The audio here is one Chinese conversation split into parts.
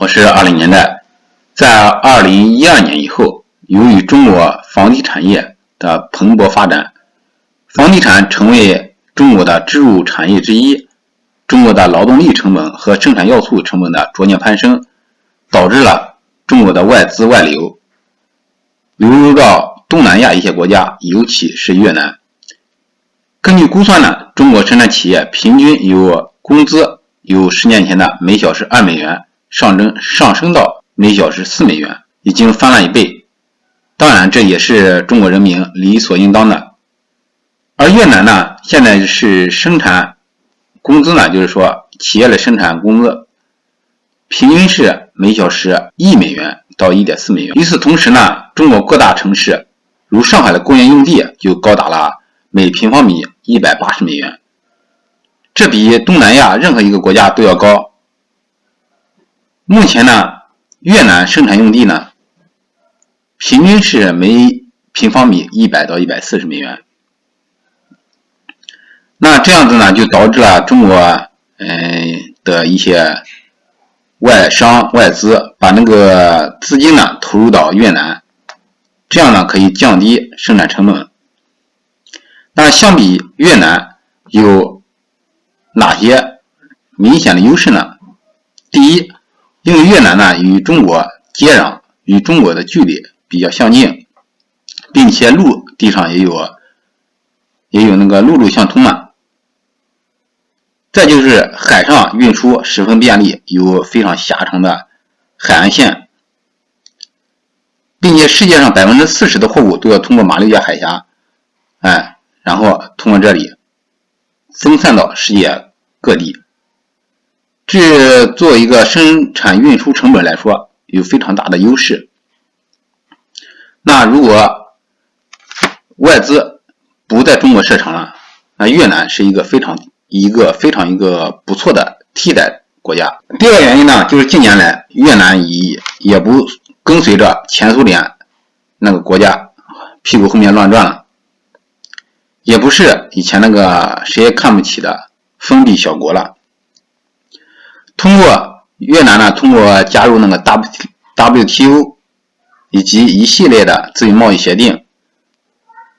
我是二零年代。在二零一二年以后，由于中国房地产业的蓬勃发展，房地产成为中国的支柱产业之一。中国的劳动力成本和生产要素成本的逐年攀升，导致了中国的外资外流，流入到东南亚一些国家，尤其是越南。根据估算呢，中国生产企业平均有工资有十年前的每小时二美元上升上升到每小时四美元，已经翻了一倍。当然，这也是中国人民理所应当的。而越南呢，现在是生产。工资呢，就是说企业的生产工资平均是每小时一美元到一点四美元。与此同时呢，中国各大城市如上海的工业用地就高达了每平方米一百八十美元，这比东南亚任何一个国家都要高。目前呢，越南生产用地呢，平均是每平方米一百到一百四十美元。那这样子呢，就导致了中国嗯的一些外商外资把那个资金呢投入到越南，这样呢可以降低生产成本。那相比越南有哪些明显的优势呢？第一，因为越南呢与中国接壤，与中国的距离比较相近，并且陆地上也有也有那个陆路相通嘛。再就是海上运输十分便利，有非常狭长的海岸线，并且世界上百分之四十的货物都要通过马六甲海峡，哎，然后通过这里分散到世界各地。这作一个生产运输成本来说，有非常大的优势。那如果外资不在中国设厂了，那越南是一个非常。一个非常一个不错的替代国家。第二个原因呢，就是近年来越南已也不跟随着前苏联那个国家屁股后面乱转了，也不是以前那个谁也看不起的封闭小国了。通过越南呢，通过加入那个 W WTO 以及一系列的自由贸易协定，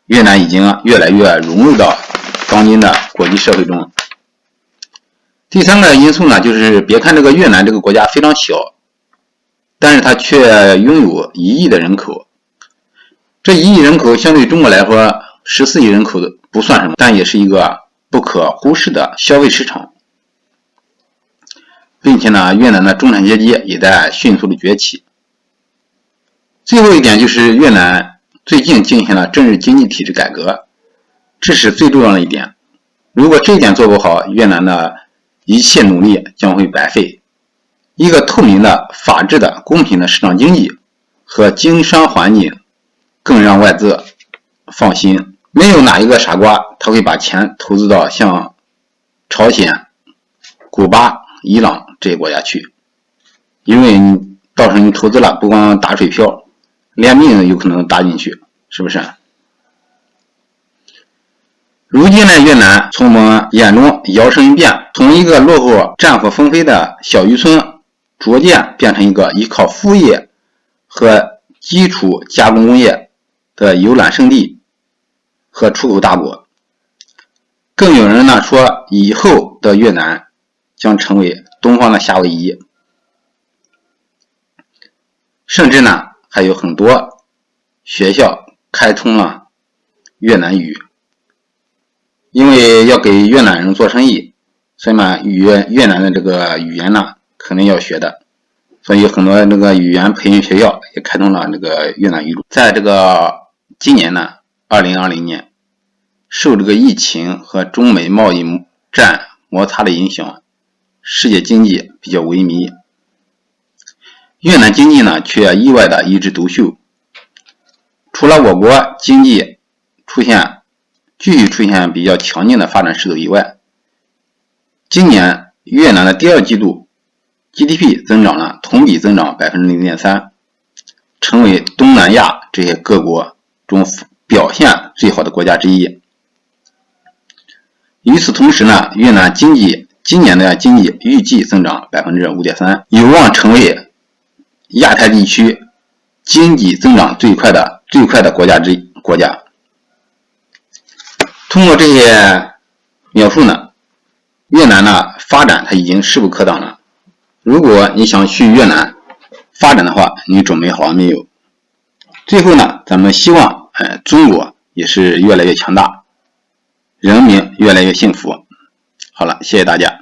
越南已经越来越融入到当今的国际社会中。第三个因素呢，就是别看这个越南这个国家非常小，但是它却拥有一亿的人口。这一亿人口相对中国来说，十四亿人口不算什么，但也是一个不可忽视的消费市场，并且呢，越南的中产阶级也在迅速的崛起。最后一点就是越南最近进行了政治经济体制改革，这是最重要的一点。如果这一点做不好，越南的一切努力将会白费。一个透明的、法治的、公平的市场经济和经商环境，更让外资放心。没有哪一个傻瓜他会把钱投资到像朝鲜、古巴、伊朗这些国家去，因为到时候你投资了，不光打水漂，连命都有可能搭进去，是不是？如今呢，越南从我们眼中摇身一变，从一个落后、战火纷飞的小渔村，逐渐变成一个依靠服务业和基础加工工业的游览胜地和出口大国。更有人呢说，以后的越南将成为东方的夏威夷，甚至呢还有很多学校开通了越南语。因为要给越南人做生意，所以嘛，语越南的这个语言呢，肯定要学的，所以很多那个语言培训学校也开通了那个越南语。在这个今年呢，二零二零年，受这个疫情和中美贸易战摩擦的影响，世界经济比较萎靡，越南经济呢却意外的一枝独秀，除了我国经济出现。继续出现比较强劲的发展势头以外，今年越南的第二季度 GDP 增长了，同比增长百分之零点三，成为东南亚这些各国中表现最好的国家之一。与此同时呢，越南经济今年的经济预计增长百分之五点三，有望成为亚太地区经济增长最快的最快的国家之国家。通过这些描述呢，越南呢发展它已经势不可挡了。如果你想去越南发展的话，你准备好了没有？最后呢，咱们希望，呃，中国也是越来越强大，人民越来越幸福。好了，谢谢大家。